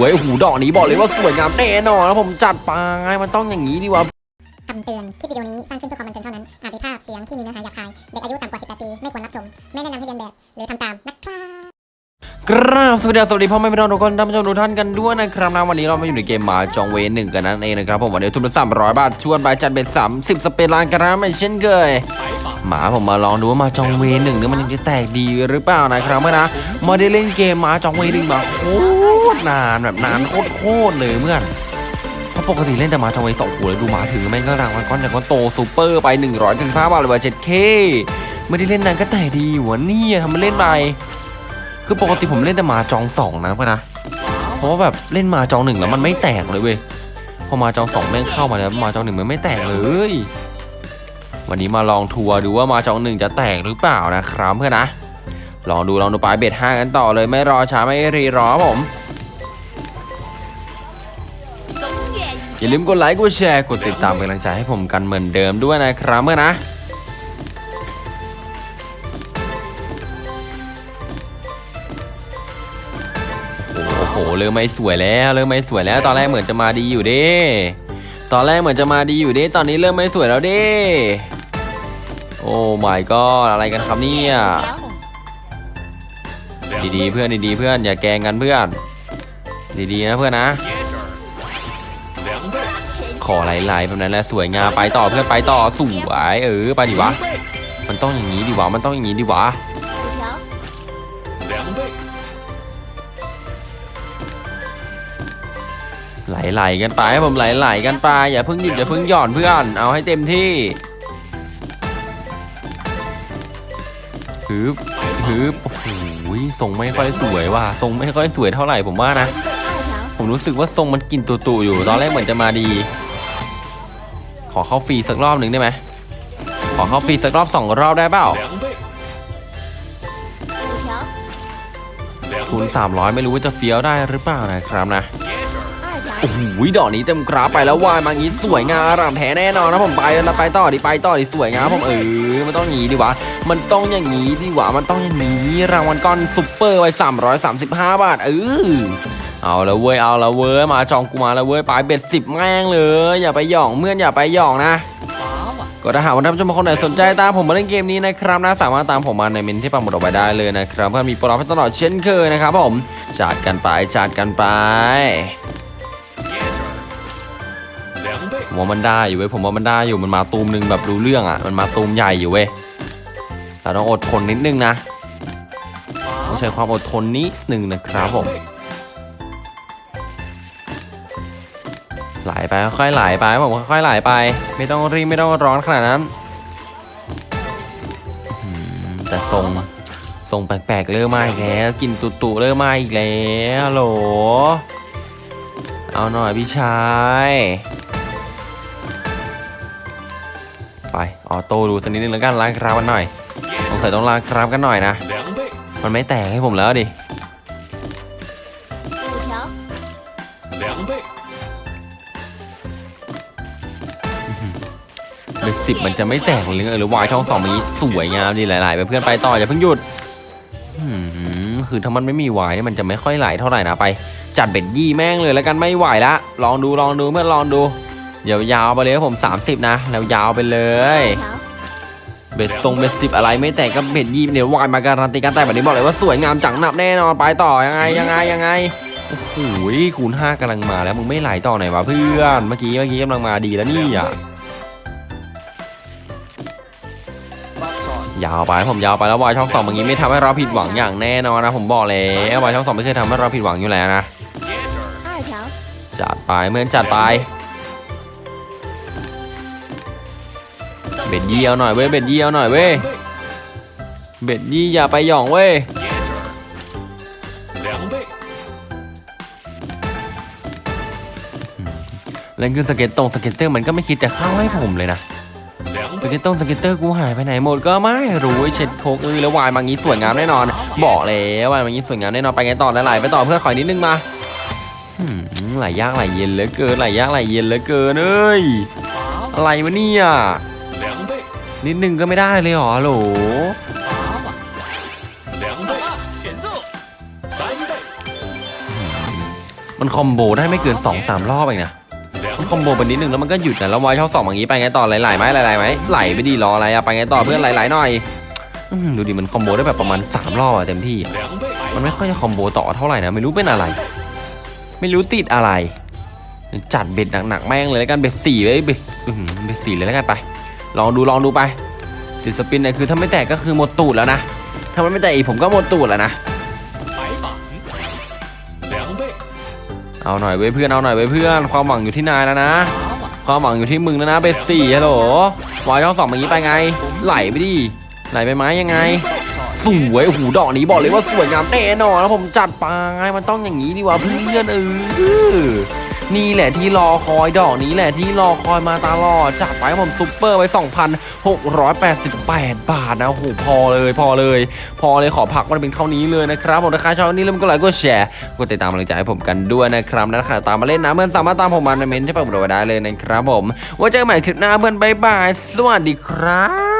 วยโอ้โหูดอกนี้บอกเลยว่าสวยงามแน่นอนนะผมจัดไปมันต้องอย่างนี้ดีวะคำเตือน คลิปวิดีโอนี้สร้างขึ้นเพื่อความบันเทิงเท่านั้น อาจมีภาพเสียงที่มีเนื้อหาหยาบคาย เด็กอายุต่ำกว่า 18 ปี ไม่ควรรับชม ไม่แนะนำให้เรียนแบบ หรือทำตามนะครับกราบสวัสดีสวัสดีพ่อแม่พี่น้องทุกคนท่านผู้ชมทุกท่านกันด้วยนะครับนะวันนี้เรามาอยู่ในเกมหมาจองเวหนึ่งกันนั่นเองนะครับผมวันนี้ทุนละสามร้อยบาทชวนไปจัดเป็นสามสิบสเปนล้านกรัมไม่เช่นเคย หมาผมมาลองดูว่ามาจองเวหนึ่งเนี่ยมันยังจะแตกดีหรือเปล่านะครับเมื่อนะมาได้เล่นเกมหมาจองเวหนึ่งมาโคตรนานแบบนานโคตรโคตรเลยเมื่อนเพราะปกติเล่นแต่หมาจองเวสองหัวเลยดูหมาถือแม่งก็รางวัลก้อนจากก้อนโตซูเปอร์ไปหนึ่งร้อยถึงห้าบาทเลยว่าเจ็ดเคไม่ได้เล่นนานก็แตกดีอยู่วเนี่ยทำมาเล่นไปคือปกติผมเล่นแต่มาจองสองนะเพื่อนนะเพราะว่าแบบเล่นมาจองหนึ่งแล้วมันไม่แตกเลยเว้ยพอมาจองสองแม่งเข้ามาแล้วมาจองหนึ่งมันไม่แตกเลย วันนี้มาลองทัวร์ดูว่ามาจองหนึ่งจะแตกหรือเปล่านะครับเพื่อนนะ ลองดูลองดูปลายเบ็ดห้ากันต่อเลยไม่รอช้าไม่รีรอผมอย่าลืมกดไลค์กดแชร์กดติดตามเป็นกำลังใจให้ผมกันเหมือนเดิมด้วยนะครับเพื่อนนะโอ้โหเริ่มไม่สวยแล้วเริ่มไม่สวยแล้วตอนแรกเหมือนจะมาดีอยู่ดิตอนแรกเหมือนจะมาดีอยู่ดิตอนนี้เริ่มไม่สวยแล้วดิ โอ้ my god อะไรกันครับเนี่ยดีๆเพื่อนดีๆเพื่อนอย่าแกงกันเพื่อน ดีๆนะเพื่อนนะขอไหลๆแบบนั้นแหละสวยงามไปต่อเพื่อนไปต่อสวยเออไปดิวะ มันต้องอย่างนี้ดิวะมันต้องอย่างนี้ดิวะไหลๆกันไปให้ผมไหลๆกันไปอย่าเพิ่งหยุดอย่าเพิ่งหย่อนเพื่อน เอาให้เต็มที่ ฮึบฮึบโอ้โหทรงไม่ค่อยสวยว่ะทรงไม่ค่อยสวยเท่าไหร่ผมว่านะ ผมรู้สึกว่าทรงมันกินตุ่ๆอยู่ ตอนแรกเหมือนจะมาดี ขอเข้าฟรีสักรอบหนึ่งได้ไหมขอเข้าฟรีสักรอบสองรอบได้เปล่าทุน300 ไม่รู้ว่าจะเฟี้ยวได้หรือเปล่านะครับนะ โอ้โหดอกนี้เต็มกราฟไปแล้ววายมางี้สวยงามรำแท้แน่นอนนะผมไปแล้วไปต่อดิไปต่อดิสวยงามผมเออมันต้องอย่างนี้ดิวะมันต้องอย่างนี้ดิวะมันต้องอย่างนี้รางวัลก้อนซุปเปอร์ไว้335 บาทเออเอาละเว้ยเอาละเว้ยมาจองกูมาแล้วเว้ยไปเบ็ดสิบแม่งเลยอย่าไปหย่องเมื่อนอย่าไปหย่องนะก็ถ้าหากว่าท่านผู้ชมคนไหนสนใจตามผมมาเล่นเกมนี้นะครับนะสามารถตามผมมาในเมนที่ปังหมดออกไปได้เลยนะครับเพื่อมีโปรให้ตลอดเช่นเคยนะครับผมจัดกันไปจัดกันไป ผมว่ามันได้อยู่เว้ยผมว่ามันได้อยู่มันมาตูมหนึ่งแบบรู้เรื่องอะ มันมาตูมใหญ่อยู่เว้ยแต่ต้องอดทนนิดนึงนะต้องใช้ความอดทนนิดนึงนะครับผมไหลไปค่อยๆไหลไปผมค่อยๆไหลไป ไม่ต้องรีบไม่ต้องร้อนขนาดนั้นแต่ทรงทรงแปลกๆเริ่มมาอีกแล้วกลินตุ่ๆเริ่มมาอีกแล้วโหลเอาหน่อยพี่ชาย ไปออโต้ดูสักนิดนึงแล้วกันล้างคราบกันหน่อยสงสัยต้องล้างคราบกันหน่อยนะ มันไม่แตกให้ผมแล้วดิเด็กสิบมันจะไม่แตกหรือหรือวายช่องสองมันนี้สวยงามดีหลายๆไปเพื่อนไปต่ออย่าเพิ่งหยุดอืมคือถ้ามันไม่มีวายมันจะไม่ค่อยไหลเท่าไหร่นะไป จัดเบ็ดยี่แม่งเลยแล้วกันไม่ไหวละลองดูลองดูเพื่อนลองดู เดี๋ยวยาวไปเลยครับผม 30 นะ แล้วยาวไปเลย เบ็ดทรงเบ็ดสิบอะไรไม่แตกก็เบ็ดยี่เดี๋ยววายมาการันตีกันแต่แบบนี้บอกเลยว่าสวยงามจังหนับแน่นอนไปต่อยังไงยังไงยังไงโอ้โหคูณห้ากำลังมาแล้วมึงไม่ไหลต่อไหนวะเพื่อนเมื่อกี้เมื่อกี้กำลังมาดีแล้วนี่อะยาวไปผมยาวไปแล้ววายช่องสองเมื่อกี้ไม่ทำให้เราผิดหวังอย่างแน่นอนนะผมบอกเลยวายช่องสองไม่เคยทำให้เราผิดหวังอยู่แล้วนะจัดไปเมื่อนจัดไป เบ็ดยี่เอาหน่อยเว้ยเบ็ดยี่เอาหน่อยเว้ยเบ็ดยี่อย่าไปหย่องเว้ยเล่นขึ้นสเก็ตตรงสเก็ตเตอร์มันก็ไม่คิดจะเข้าให้ผมเลยนะสเก็ตตรงสเก็ตเตอร์กูหายไปไหนหมดก็ไม่รู้เช็ดโคกเอ้ยแล้ววายมางี้สวยงามแน่นอน บอกแล้ววายมางี้สวยงามแน่นอนไปไงต่อไหลไปต่อเพื่อขอยนิดนึงมาหืมไหลยากไหลเย็นเหลือเกินไหลยากไหลเย็นเหลือเกินเอ้ยอะไรวะเนี่ย นิดนึงก็ไม่ได้เลยเหรอฮัลโหลมันคอมโบได้ไม่เกิน2อสามรอบเองนะมันคอมโบไปนิดนึงแล้วมันก็หยุดนะแล้ววายช่องสองอย่างนี้ไปไงต่อไหลๆไหมไหลๆไหมไหลไปดีรออะไรอะไปไงต่อเพื่อนไหลๆหน่อยอื้อหือดูดิมันคอมโบได้แบบประมาณสามรอบอะเต็มที่อะมันไม่ค่อยจะคอมโบต่อเท่าไหร่นะไม่รู้เป็นอะไร ไม่รู้ติดอะไร จัดเบ็ดหนักๆแม่งเลยแล้วกันเบ็ดสี่ไว้เบ็ดอื้อหือเบ็ดสี่เลยแล้วกันไป ลองดูลองดูไปสิสปินเนี่ยคือถ้าไม่แตกก็คือหมดตูดแล้วนะถ้ามันไม่แตกอีกผมก็หมดตูดแล้วนะเอาหน่อยเว้ยเพื่อนเอาหน่อยเว้ยเพื่อนความหวังอยู่ที่นายแล้วนะ ความหวังอยู่ที่มึงแล้วนะเบสสี่ฮัลโหลวายช่องสองแบบนี้ไปไง ไหลไปดิไหลไปไหมยังไงสวยหูดอกนี้บอกเลยว่าสวยงามแน่นอนแล้วผมจัดไปมันต้องอย่างนี้ดีว่าเพื่อนเออ นี่แหละที่รอคอยดอกนี้แหละที่รอคอยมาตลอดจัดไปผมซุปเปอร์ไว้ 2,688 บาทนะโอ้โหพอเลยพอเลย พอเลยขอพักมันเป็นเท่านี้เลยนะครับผมถ้าครชอบวันนี้ลืมกดไลค์กดแชร์กดติดตามกำลังใจให้ผมกันด้วยนะครับนะครัตามมาเล่นนะเพื่อนสามารถตามผมมาในเมนที่ปักหมุดไว้ได้เลยนะครับผมไว้เจอกันใหม่คลิปหน้าเพื่อนบ๊ายบายสวัสดีครับ